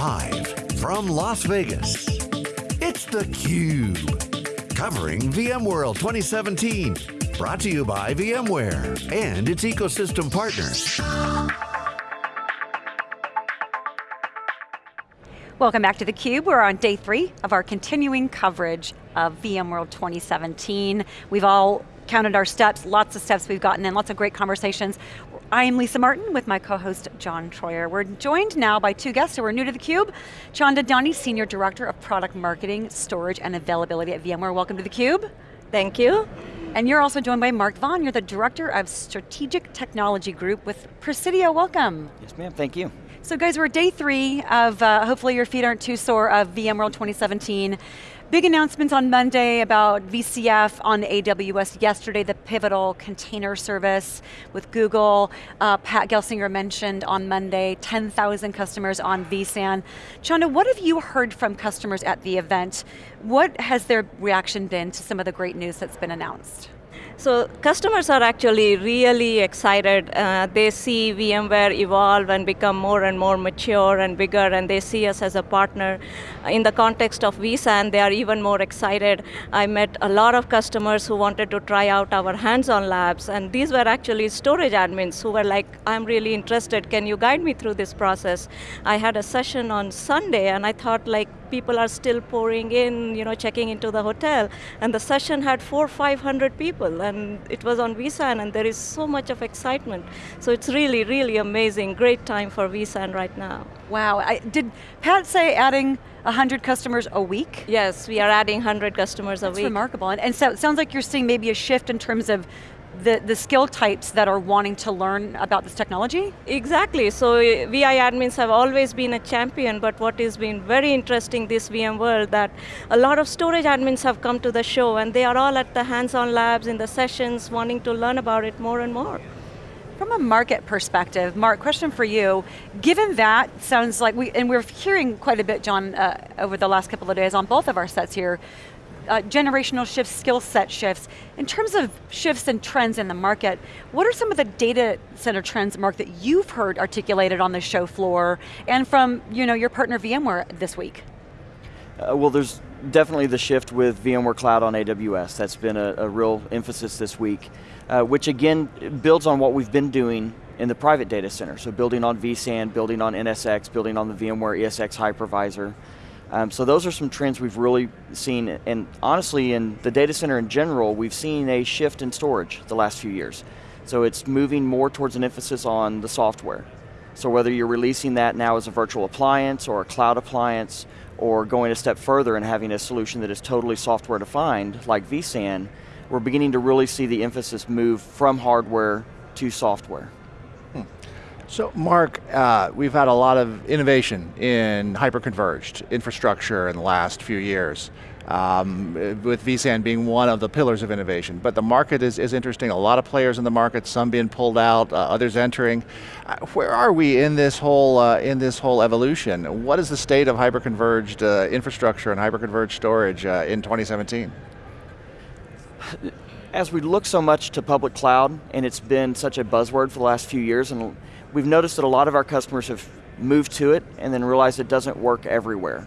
Live from Las Vegas, it's theCUBE. Covering VMworld 2017. Brought to you by VMware and its ecosystem partners. Welcome back to theCUBE. We're on day three of our continuing coverage of VMworld 2017. We've all counted our steps, lots of steps we've gotten in, lots of great conversations. I'm Lisa Martin with my co-host John Troyer. We're joined now by two guests who are new to theCUBE. Chanda Dani, Senior Director of Product Marketing, Storage and Availability at VMware. Welcome to theCUBE. Thank you. And you're also joined by Mark Vaughn. You're the Director of Strategic Technology Group with Presidio. Welcome. Yes ma'am, thank you. So guys, we're day three of, uh, hopefully your feet aren't too sore, of VMworld 2017. Big announcements on Monday about VCF on AWS. Yesterday, the pivotal container service with Google. Uh, Pat Gelsinger mentioned on Monday, 10,000 customers on vSAN. Chanda, what have you heard from customers at the event? What has their reaction been to some of the great news that's been announced? So customers are actually really excited. Uh, they see VMware evolve and become more and more mature and bigger, and they see us as a partner. In the context of vSAN, they are even more excited. I met a lot of customers who wanted to try out our hands-on labs, and these were actually storage admins who were like, I'm really interested, can you guide me through this process? I had a session on Sunday, and I thought like, people are still pouring in, you know, checking into the hotel. And the session had four, 500 people, and it was on vSAN, and there is so much of excitement. So it's really, really amazing, great time for vSAN right now. Wow, I, did Pat say adding 100 customers a week? Yes, we are adding 100 customers That's a week. That's remarkable, and, and so it sounds like you're seeing maybe a shift in terms of the, the skill types that are wanting to learn about this technology? Exactly, so uh, VI admins have always been a champion, but what has been very interesting this VMworld that a lot of storage admins have come to the show and they are all at the hands-on labs in the sessions wanting to learn about it more and more. From a market perspective, Mark, question for you. Given that, sounds like we, and we're hearing quite a bit, John, uh, over the last couple of days on both of our sets here, uh, generational shifts, skill set shifts. In terms of shifts and trends in the market, what are some of the data center trends, Mark, that you've heard articulated on the show floor and from you know, your partner VMware this week? Uh, well, there's definitely the shift with VMware Cloud on AWS. That's been a, a real emphasis this week, uh, which again builds on what we've been doing in the private data center. So building on vSAN, building on NSX, building on the VMware ESX hypervisor. Um, so those are some trends we've really seen, and honestly, in the data center in general, we've seen a shift in storage the last few years. So it's moving more towards an emphasis on the software. So whether you're releasing that now as a virtual appliance or a cloud appliance, or going a step further and having a solution that is totally software defined, like vSAN, we're beginning to really see the emphasis move from hardware to software. So Mark, uh, we've had a lot of innovation in hyperconverged infrastructure in the last few years. Um, with vSAN being one of the pillars of innovation. But the market is, is interesting, a lot of players in the market, some being pulled out, uh, others entering. Uh, where are we in this whole uh, in this whole evolution? What is the state of hyperconverged uh, infrastructure and hyperconverged storage uh, in 2017? As we look so much to public cloud, and it's been such a buzzword for the last few years, and we've noticed that a lot of our customers have moved to it and then realized it doesn't work everywhere.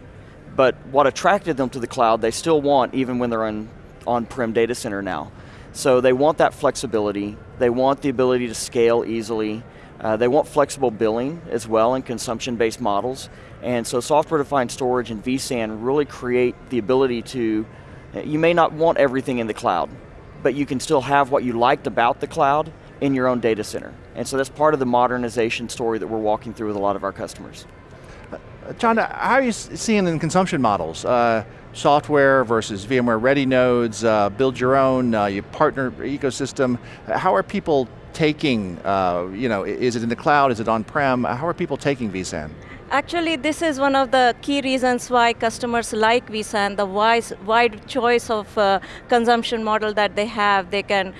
But what attracted them to the cloud, they still want even when they're on on-prem data center now. So they want that flexibility, they want the ability to scale easily, uh, they want flexible billing as well and consumption-based models. And so software-defined storage and vSAN really create the ability to, you may not want everything in the cloud, but you can still have what you liked about the cloud in your own data center. And so that's part of the modernization story that we're walking through with a lot of our customers. John, how are you seeing in consumption models? Uh, software versus VMware ready nodes, uh, build your own, uh, your partner ecosystem. How are people taking, uh, you know, is it in the cloud, is it on-prem? How are people taking vSAN? Actually, this is one of the key reasons why customers like vSAN, the wide, wide choice of uh, consumption model that they have. They can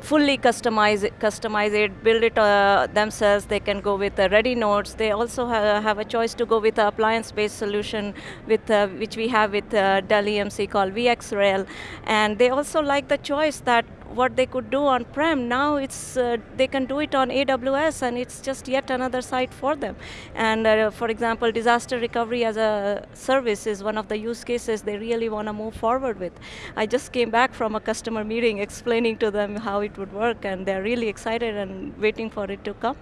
fully customize it, customize it build it uh, themselves. They can go with the ready nodes. They also ha have a choice to go with the appliance-based solution, with uh, which we have with uh, Dell EMC called VxRail. And they also like the choice that what they could do on-prem, now it's, uh, they can do it on AWS and it's just yet another site for them. And uh, for example, disaster recovery as a service is one of the use cases they really want to move forward with. I just came back from a customer meeting explaining to them how it would work and they're really excited and waiting for it to come.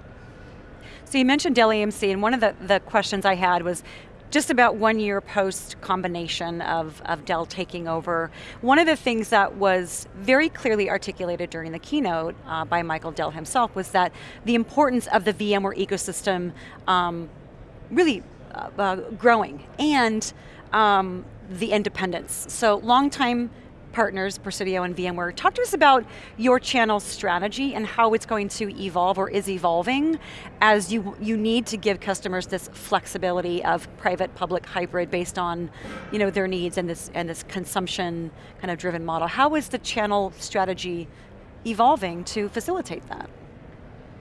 So you mentioned Dell EMC, and one of the, the questions I had was, just about one year post combination of, of Dell taking over, one of the things that was very clearly articulated during the keynote uh, by Michael Dell himself was that the importance of the VMware ecosystem um, really uh, uh, growing and um, the independence. So long time partners, Presidio and VMware. Talk to us about your channel strategy and how it's going to evolve or is evolving as you, you need to give customers this flexibility of private, public, hybrid based on you know, their needs and this, and this consumption kind of driven model. How is the channel strategy evolving to facilitate that?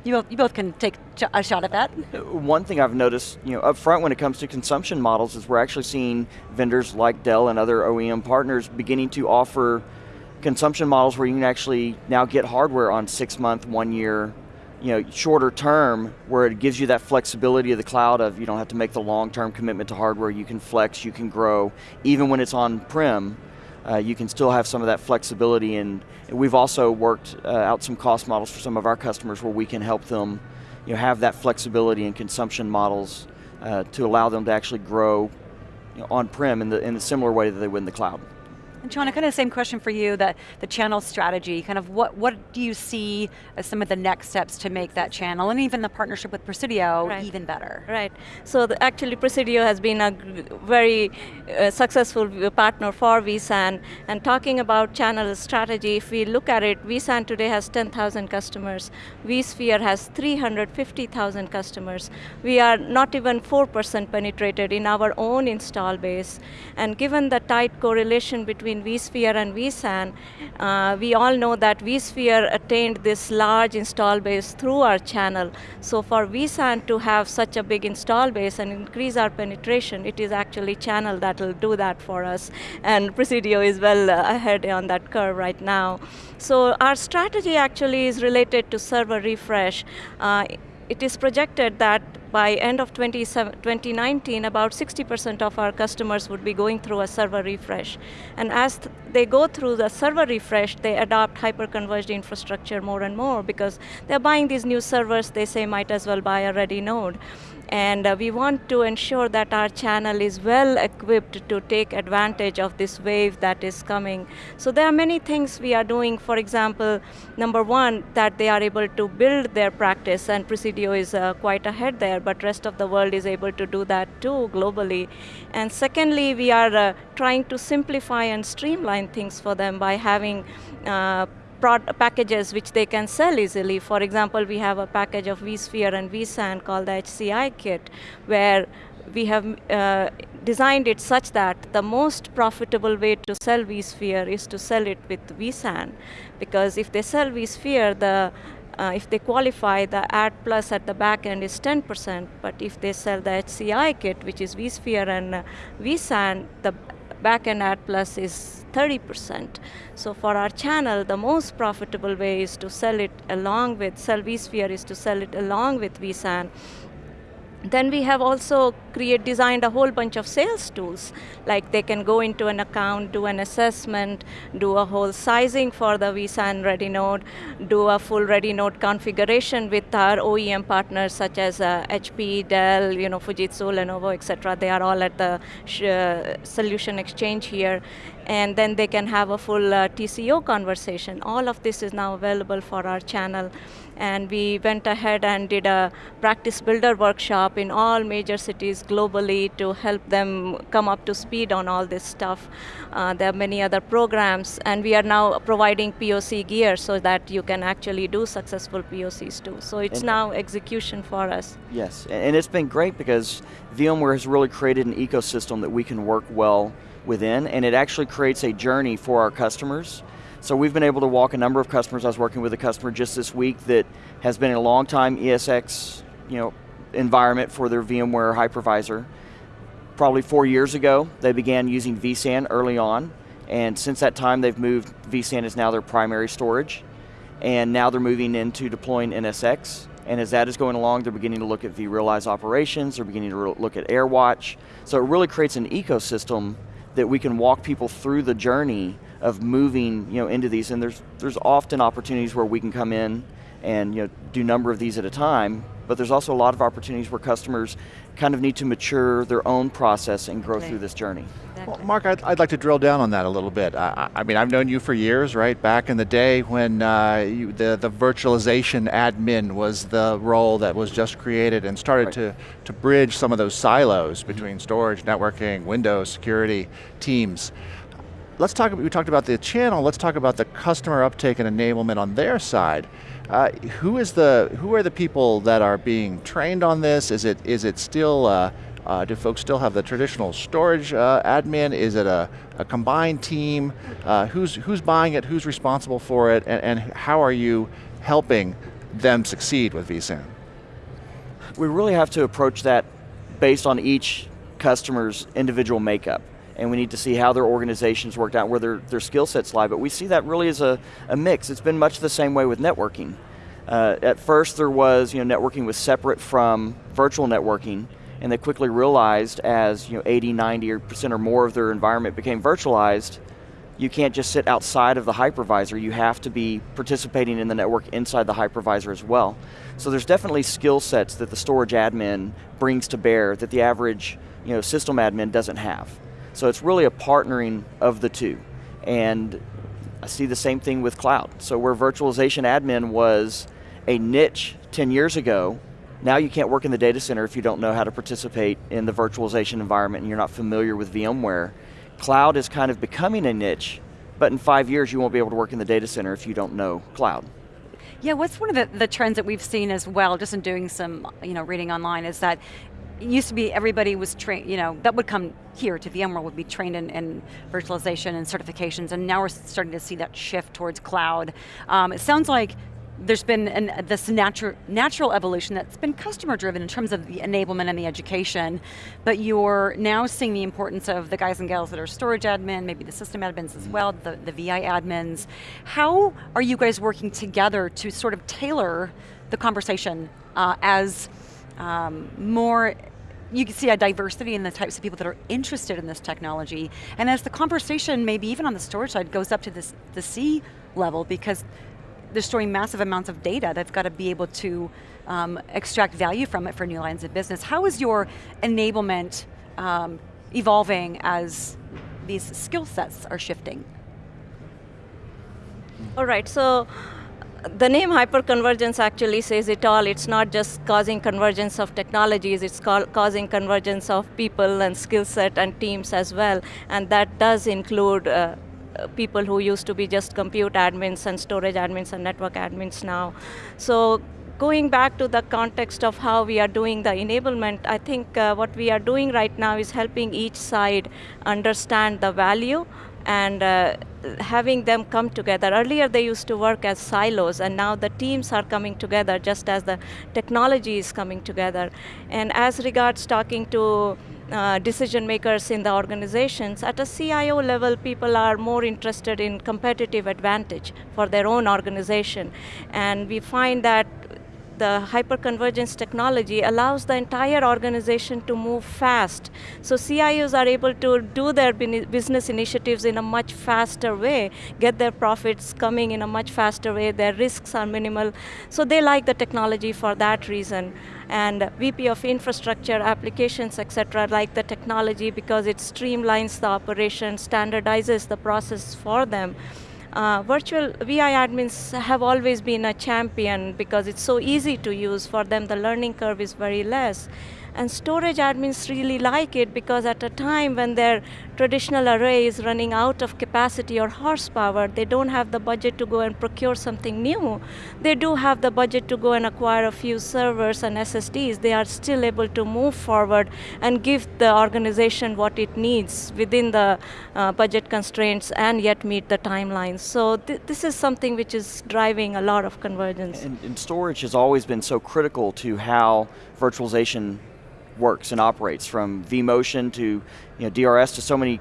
You both, you both can take a shot at that. One thing I've noticed, you know, up front when it comes to consumption models is we're actually seeing vendors like Dell and other OEM partners beginning to offer consumption models where you can actually now get hardware on six month, one year, you know, shorter term where it gives you that flexibility of the cloud of you don't have to make the long term commitment to hardware, you can flex, you can grow, even when it's on-prem, uh, you can still have some of that flexibility and we've also worked uh, out some cost models for some of our customers where we can help them you know, have that flexibility in consumption models uh, to allow them to actually grow you know, on-prem in the, in the similar way that they would in the cloud. John, kind of the same question for you, the, the channel strategy, kind of what, what do you see as some of the next steps to make that channel, and even the partnership with Presidio right. even better? Right, so the, actually Presidio has been a very uh, successful partner for vSAN, and talking about channel strategy, if we look at it, vSAN today has 10,000 customers, vSphere has 350,000 customers. We are not even 4% penetrated in our own install base, and given the tight correlation between between vSphere and vSAN, uh, we all know that vSphere attained this large install base through our channel. So for vSAN to have such a big install base and increase our penetration, it is actually channel that will do that for us. And Presidio is well uh, ahead on that curve right now. So our strategy actually is related to server refresh. Uh, it is projected that by end of 2019, about 60% of our customers would be going through a server refresh. And as th they go through the server refresh, they adopt hyper-converged infrastructure more and more because they're buying these new servers, they say might as well buy a ready node. And uh, we want to ensure that our channel is well equipped to take advantage of this wave that is coming. So there are many things we are doing. For example, number one, that they are able to build their practice, and Presidio is uh, quite ahead there, but rest of the world is able to do that too globally. And secondly, we are uh, trying to simplify and streamline things for them by having uh, packages which they can sell easily. For example, we have a package of vSphere and vSAN called the HCI kit, where we have uh, designed it such that the most profitable way to sell vSphere is to sell it with vSAN. Because if they sell vSphere, the uh, if they qualify, the Add Plus at the back end is 10%, but if they sell the HCI kit, which is vSphere and uh, vSAN, the back end Add Plus is 30%. So for our channel, the most profitable way is to sell it along with, sell vSphere is to sell it along with vSAN then we have also create, designed a whole bunch of sales tools. Like they can go into an account, do an assessment, do a whole sizing for the vSAN ready node, do a full ready node configuration with our OEM partners such as uh, HP, Dell, you know, Fujitsu, Lenovo, etc. They are all at the uh, solution exchange here. And then they can have a full uh, TCO conversation. All of this is now available for our channel and we went ahead and did a practice builder workshop in all major cities globally to help them come up to speed on all this stuff. Uh, there are many other programs, and we are now providing POC gear so that you can actually do successful POCs too. So it's and now execution for us. Yes, and it's been great because VMware has really created an ecosystem that we can work well within, and it actually creates a journey for our customers so we've been able to walk a number of customers. I was working with a customer just this week that has been a long time ESX you know, environment for their VMware hypervisor. Probably four years ago, they began using vSAN early on, And since that time, they've moved, vSAN is now their primary storage, and now they're moving into deploying NSX, and as that is going along, they're beginning to look at vRealize operations, they're beginning to look at AirWatch. So it really creates an ecosystem that we can walk people through the journey of moving you know, into these, and there's, there's often opportunities where we can come in and you know, do a number of these at a time, but there's also a lot of opportunities where customers kind of need to mature their own process and grow through this journey. Exactly. Well, Mark, I'd, I'd, like to drill down on that a little bit. I, I mean, I've known you for years, right? Back in the day when uh, you, the, the virtualization admin was the role that was just created and started right. to, to bridge some of those silos between storage, networking, Windows, security, teams. Let's talk, we talked about the channel, let's talk about the customer uptake and enablement on their side. Uh, who is the who are the people that are being trained on this? Is it is it still uh, uh, do folks still have the traditional storage uh, admin? Is it a, a combined team? Uh, who's who's buying it? Who's responsible for it? And, and how are you helping them succeed with vSAN? We really have to approach that based on each customer's individual makeup and we need to see how their organizations worked out, where their, their skill sets lie, but we see that really as a, a mix. It's been much the same way with networking. Uh, at first there was, you know, networking was separate from virtual networking, and they quickly realized as, you know, 80, 90% or more of their environment became virtualized, you can't just sit outside of the hypervisor, you have to be participating in the network inside the hypervisor as well. So there's definitely skill sets that the storage admin brings to bear that the average you know, system admin doesn't have. So it's really a partnering of the two. And I see the same thing with cloud. So where virtualization admin was a niche 10 years ago, now you can't work in the data center if you don't know how to participate in the virtualization environment and you're not familiar with VMware. Cloud is kind of becoming a niche, but in five years you won't be able to work in the data center if you don't know cloud. Yeah, what's one of the, the trends that we've seen as well, just in doing some you know, reading online, is that it used to be everybody was trained, you know, that would come here to VMware would be trained in, in, virtualization and certifications, and now we're starting to see that shift towards cloud. Um, it sounds like there's been an, this natural, natural evolution that's been customer driven in terms of the enablement and the education, but you're now seeing the importance of the guys and gals that are storage admin, maybe the system admins as well, the, the VI admins. How are you guys working together to sort of tailor the conversation uh, as um, more you can see a diversity in the types of people that are interested in this technology. And as the conversation, maybe even on the storage side, goes up to this, the C level because they're storing massive amounts of data. They've got to be able to um, extract value from it for new lines of business. How is your enablement um, evolving as these skill sets are shifting? All right, so the name hyperconvergence actually says it all. It's not just causing convergence of technologies, it's causing convergence of people and skill set and teams as well. And that does include uh, people who used to be just compute admins and storage admins and network admins now. So going back to the context of how we are doing the enablement, I think uh, what we are doing right now is helping each side understand the value and uh, having them come together. Earlier they used to work as silos and now the teams are coming together just as the technology is coming together. And as regards talking to uh, decision makers in the organizations, at a CIO level, people are more interested in competitive advantage for their own organization. And we find that the hyperconvergence technology allows the entire organization to move fast. So CIOs are able to do their business initiatives in a much faster way, get their profits coming in a much faster way, their risks are minimal. So they like the technology for that reason. And VP of infrastructure, applications, etc., like the technology because it streamlines the operation, standardizes the process for them. Uh, virtual VI admins have always been a champion because it's so easy to use. For them, the learning curve is very less. And storage admins really like it because at a time when their traditional array is running out of capacity or horsepower, they don't have the budget to go and procure something new. They do have the budget to go and acquire a few servers and SSDs. They are still able to move forward and give the organization what it needs within the uh, budget constraints and yet meet the timelines. So th this is something which is driving a lot of convergence. And, and storage has always been so critical to how virtualization works and operates from vMotion to you know, DRS to so many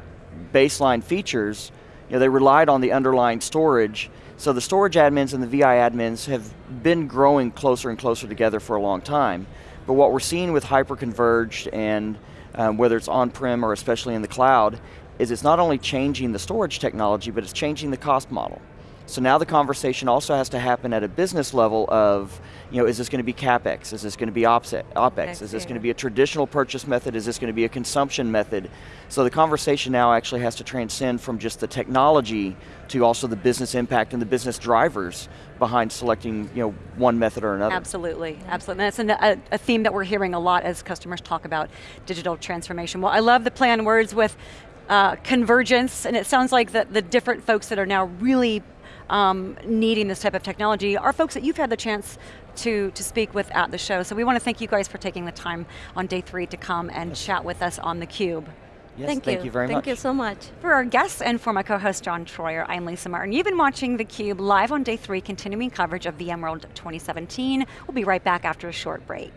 baseline features, you know, they relied on the underlying storage. So the storage admins and the VI admins have been growing closer and closer together for a long time. But what we're seeing with hyperconverged and um, whether it's on-prem or especially in the cloud, is it's not only changing the storage technology, but it's changing the cost model. So now the conversation also has to happen at a business level of, you know, is this going to be CapEx? Is this going to be OpEx? Is this going to be a traditional purchase method? Is this going to be a consumption method? So the conversation now actually has to transcend from just the technology to also the business impact and the business drivers behind selecting you know, one method or another. Absolutely, absolutely. And that's a, a theme that we're hearing a lot as customers talk about digital transformation. Well, I love the play on words with uh, convergence, and it sounds like the different folks that are now really um, needing this type of technology are folks that you've had the chance to, to speak with at the show. So we want to thank you guys for taking the time on day three to come and yes. chat with us on theCUBE. Yes, thank, thank you. you very thank much. Thank you so much. For our guests and for my co-host John Troyer, I'm Lisa Martin. You've been watching theCUBE live on day three, continuing coverage of VMworld 2017. We'll be right back after a short break.